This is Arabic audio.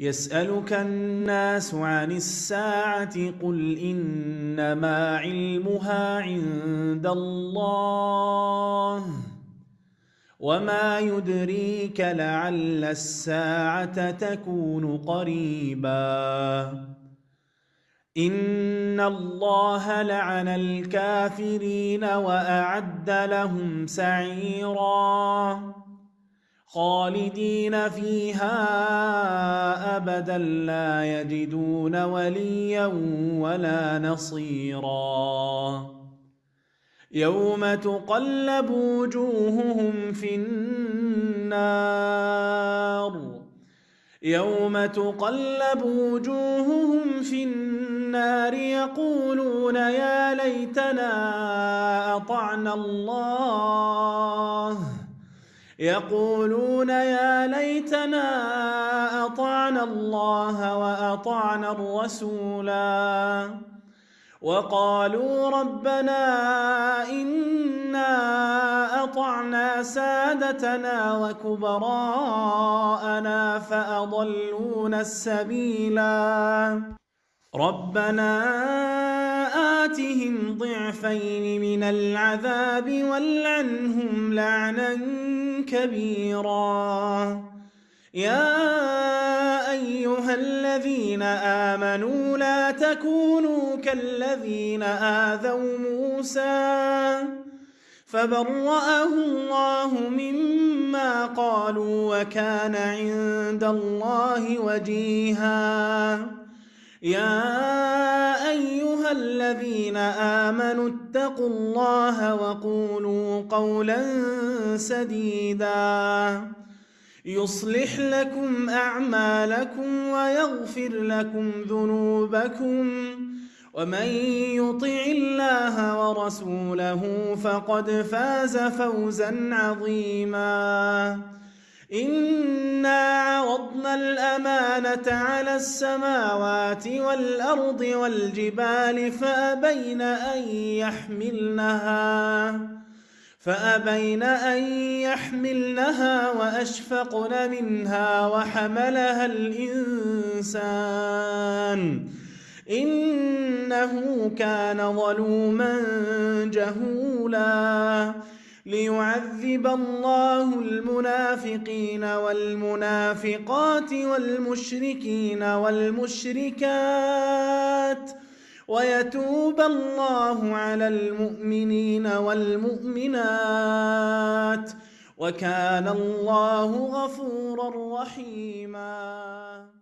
يسألك الناس عن الساعة قل إنما علمها عند الله وما يدريك لعل الساعة تكون قريبا. إن الله لعن الكافرين وأعد لهم سعيراً. خالدين فيها أبدا لا يجدون وليا ولا نصيرا. يوم تقلب وجوههم في النار. يوم تقلب وجوههم في النار يقولون يا ليتنا أطعنا الله. يقولون يا ليتنا أطعنا الله وأطعنا الرسولا. وقالوا ربنا إنا أطعنا سادتنا وكبراءنا فأضلونا السبيلا. ربنا آتهم ضعفين من العذاب والعنهم لعنا كبيرا. يا أيها الذين آمنوا لا تكونوا كالذين آذوا موسى فبرأه الله مما قالوا وكان عند الله وجيها. يا أيها الذين آمنوا اتقوا الله وقولوا قولا سديدا. يصلح لكم أعمالكم ويغفر لكم ذنوبكم. ومن يطع الله ورسوله فقد فاز فوزا عظيما. إنا عرضنا الأمانة على السماوات والأرض والجبال فأبين أن يحملنها فأبين أن يحملنها وأشفقن منها وحملها الإنسان إنه كان ظلوما جهولا ليعذب الله المنافقين والمنافقات والمشركين والمشركات ويتوب الله على المؤمنين والمؤمنات وكان الله غفورا رحيما